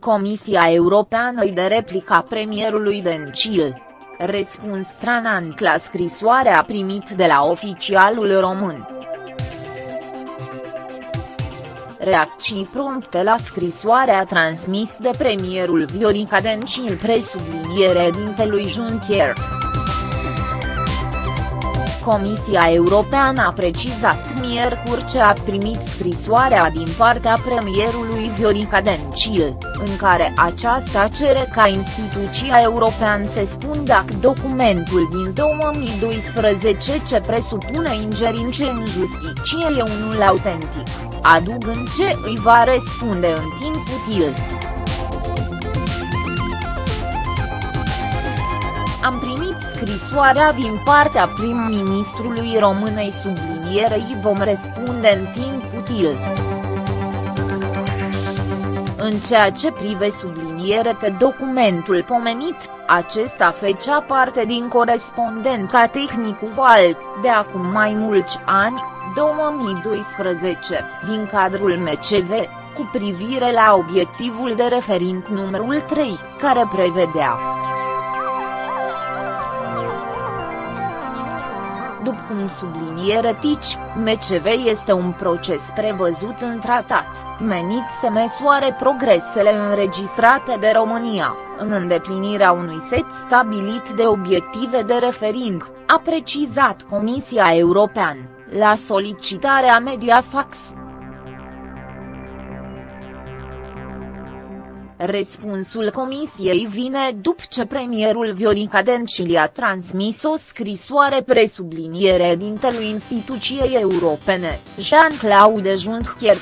Comisia Europeană îi de replica premierului Dencil. Răspuns stranant la scrisoarea primit de la oficialul român. Reacții prompte la scrisoarea transmis de premierul Viorica Dencil presubliniere dintelui Juncker. Comisia Europeană a precizat miercuri ce a primit scrisoarea din partea premierului Viorica Dencil, în care aceasta cere ca instituția europeană să spun dacă documentul din 2012 ce presupune ingerințe în justiție e unul autentic, adugând ce îi va răspunde în timp util. Am primit scrisoarea din partea prim-ministrului românei sublinierei vom răspunde în timp util. În ceea ce prive sublinierete documentul pomenit, acesta fecea parte din corespondența tehnicul VAL, de acum mai mulți ani, 2012, din cadrul MCV, cu privire la obiectivul de referind numărul 3, care prevedea după cum subliniere Tici, MCV este un proces prevăzut în tratat, menit să măsoare progresele înregistrate de România, în îndeplinirea unui set stabilit de obiective de refering, a precizat Comisia Europeană, la solicitarea Mediafax. Răspunsul comisiei vine după ce premierul Viorica Dencil a transmis o scrisoare presubliniere dintelui instituției europene, Jean-Claude Juncker.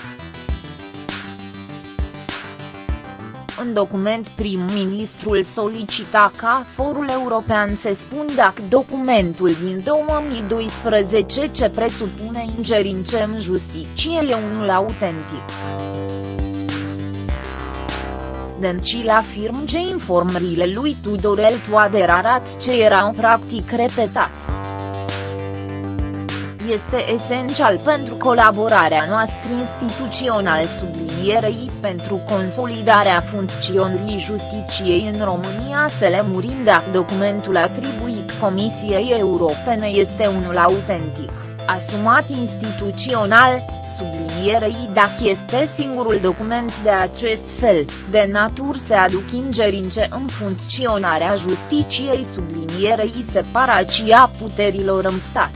În document prim-ministrul solicita ca forul european să spun dacă documentul din 2012 ce presupune ingerințe în justiție e unul autentic. Dencil afirm ce informările lui Tudorel Toader arat ce era un practic repetat. Este esențial pentru colaborarea noastră instituțională sublinierei pentru consolidarea funcționării justiciei în România să le murim dacă documentul atribuit Comisiei Europene este unul autentic, asumat instituțional, sublinierei dacă este singurul document de acest fel, de natur să aduc ingerințe în funcționarea justiciei sublinierei separația puterilor în stat.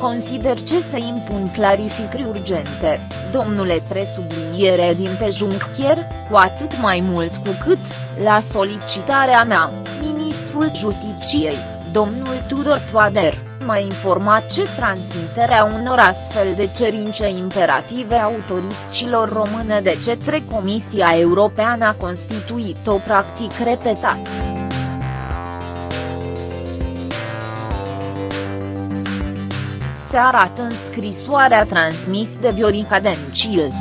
Consider ce să impun clarificări urgente, domnule presubliniere din pe Juncker, cu atât mai mult cu cât, la solicitarea mea, ministrul Justiciei, domnul Tudor Toader, m-a informat ce transmiterea unor astfel de cerințe imperative autorităților române de către Comisia Europeană a constituit o practic repetat. Se arată în scrisoarea transmis de Viorica Dencil.